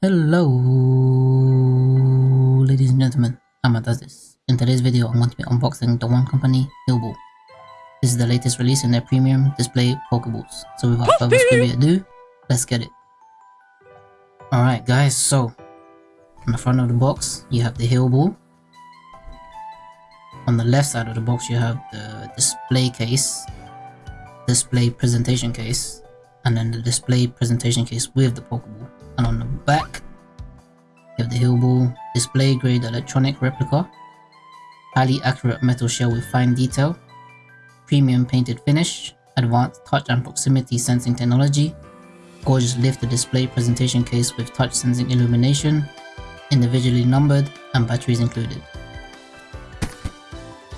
Hello, ladies and gentlemen, does this. In today's video, I'm going to be unboxing the Wand Company Healball. This is the latest release in their premium display Pokeballs. So without further ado, let's get it. Alright guys, so on the front of the box, you have the Healball. On the left side of the box, you have the display case, display presentation case, and then the display presentation case with the Pokeball Healball display grade electronic replica, highly accurate metal shell with fine detail, premium painted finish, advanced touch and proximity sensing technology, gorgeous lifted display presentation case with touch sensing illumination, individually numbered and batteries included.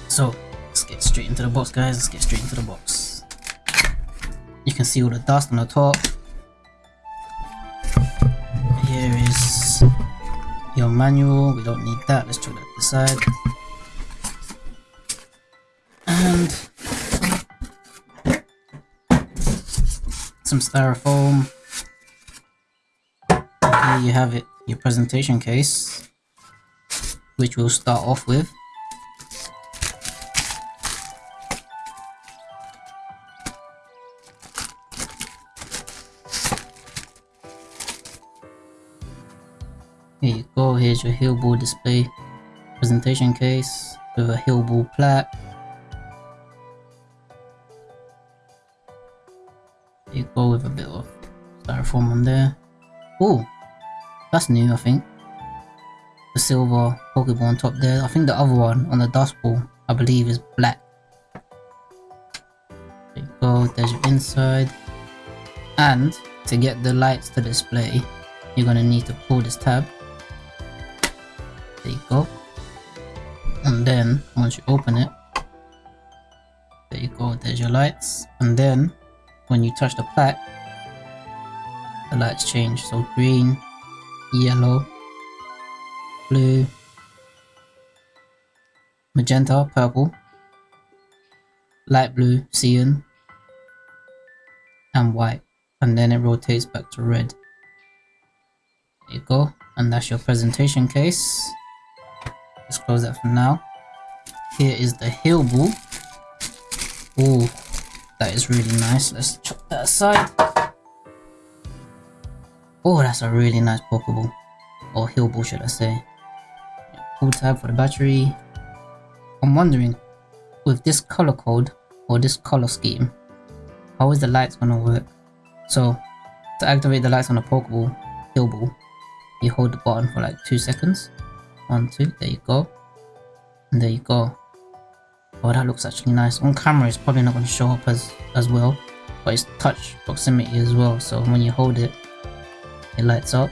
So let's get straight into the box guys, let's get straight into the box. You can see all the dust on the top, manual. We don't need that. Let's chuck that to the side. And some styrofoam. Here you have it, your presentation case, which we'll start off with. Go, here's your display presentation case with a Healball plaque. There you go with a bit of styrofoam on there. Oh, that's new I think. The silver Pokeball on top there. I think the other one on the Dusk Ball I believe is black. There you go, there's your inside. And to get the lights to display, you're gonna need to pull this tab there you go. And then once you open it there you go there's your lights. And then when you touch the plaque the lights change. So green yellow blue magenta purple light blue cyan and white. And then it rotates back to red. There you go. And that's your presentation case Let's close that for now. Here is the Healball. Oh, that is really nice. Let's chop that aside. Oh, that's a really nice Pokeball. Or Healball, should I say. Pull tab for the battery. I'm wondering, with this color code, or this color scheme, how is the lights gonna work? So, to activate the lights on the Pokeball, Healball, you hold the button for like 2 seconds two there you go. And there you go. Oh that looks actually nice. On camera it's probably not going to show up as as well but it's touch proximity as well so when you hold it it lights up.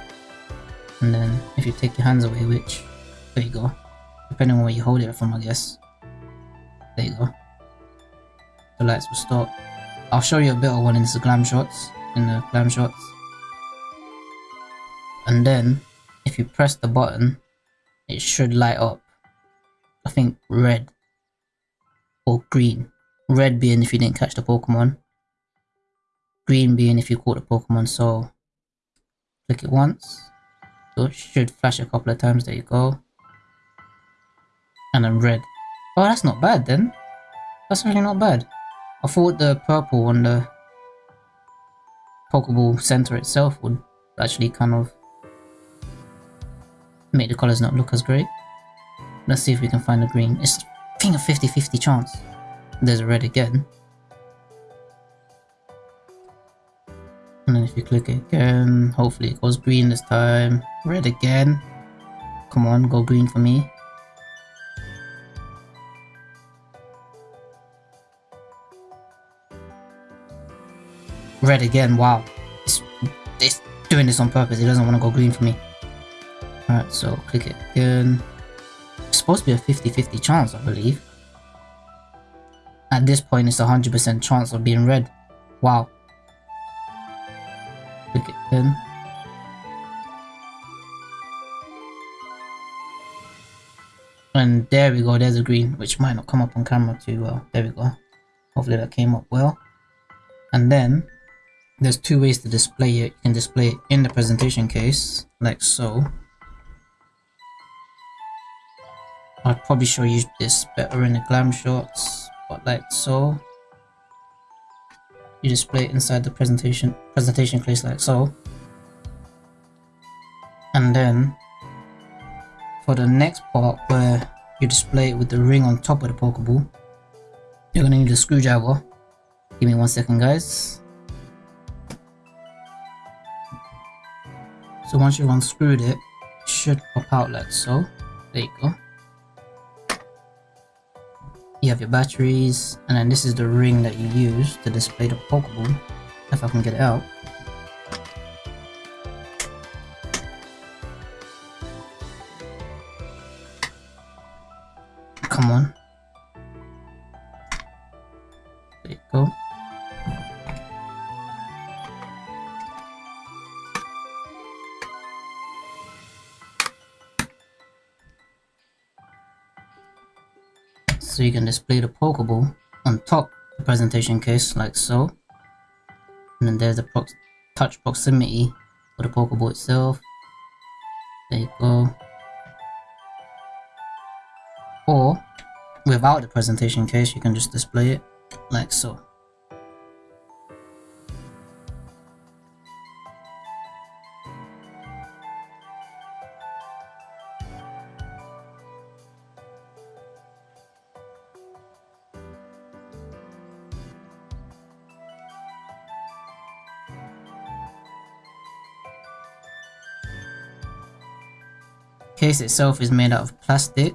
And then if you take your hands away which there you go. Depending on where you hold it from i guess. There you go. The lights will stop. I'll show you a better one in the glam shots in the glam shots. And then if you press the button it should light up. I think red or green. Red being if you didn't catch the Pokemon. Green being if you caught the Pokemon. So click it once. So it should flash a couple of times. There you go. And then red. Oh, that's not bad then. That's really not bad. I thought the purple on the Pokeball center itself would actually kind of make the colors not look as great. Let's see if we can find a green. It's I a 50-50 chance. There's a red again. And then if you click it again, hopefully it goes green this time. Red again. Come on, go green for me. Red again, wow. It's, it's doing this on purpose, it doesn't want to go green for me. Alright, so click it again. It's supposed to be a 50-50 chance, I believe. At this point, it's a 100% chance of being red. Wow. Click it again. And there we go, there's a green, which might not come up on camera too well. There we go. Hopefully that came up well. And then, there's two ways to display it. You can display it in the presentation case, like so. I'd probably show you this better in the glam shots, but like so. You display it inside the presentation presentation case like so. And then for the next part where you display it with the ring on top of the Pokeball, you're gonna need a screwdriver. Give me one second guys. So once you've unscrewed it, it should pop out like so. There you go. You have your batteries, and then this is the ring that you use to display the Pokeball. If I can get it out. Come on. So you can display the Pokeball on top the presentation case like so. And then there's the touch proximity for the Pokeball itself. There you go. Or without the presentation case, you can just display it like so. Case itself is made out of plastic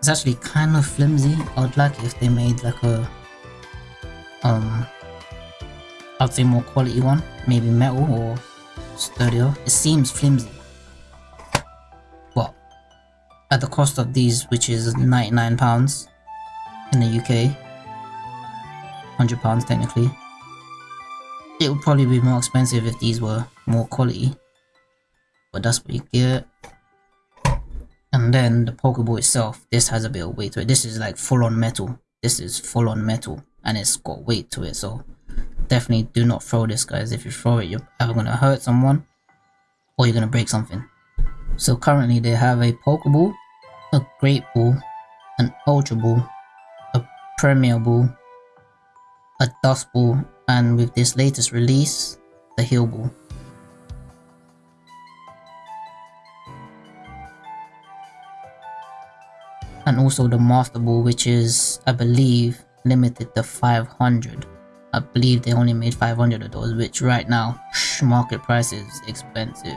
it's actually kind of flimsy. I would like if they made like a, um, I'd say more quality one, maybe metal or sturdier. It seems flimsy. But at the cost of these, which is £99 in the UK, £100 technically, it would probably be more expensive if these were more quality. But that's what you get. And then the Pokeball itself, this has a bit of weight to it. This is like full on metal. This is full on metal and it's got weight to it. So definitely do not throw this guys. If you throw it, you're either going to hurt someone or you're going to break something. So currently they have a Pokeball, a Great Ball, an Ultra Ball, a Premier Ball, a Dusk Ball, and with this latest release, the Heal Ball. And also the Master Ball which is I believe limited to 500 I believe they only made 500 of those which right now market price is expensive.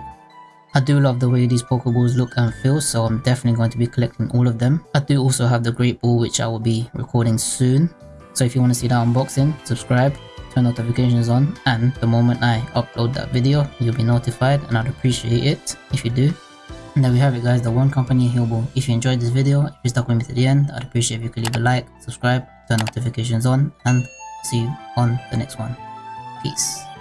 I do love the way these Pokeballs look and feel so I'm definitely going to be collecting all of them. I do also have the Great Ball which I will be recording soon. So if you want to see that unboxing subscribe turn notifications on and the moment I upload that video you'll be notified and I'd appreciate it if you do and there we have it guys, the Wand Company Healball. If you enjoyed this video, if you stuck with me to the end, I'd appreciate if you could leave a like, subscribe, turn notifications on, and see you on the next one. Peace.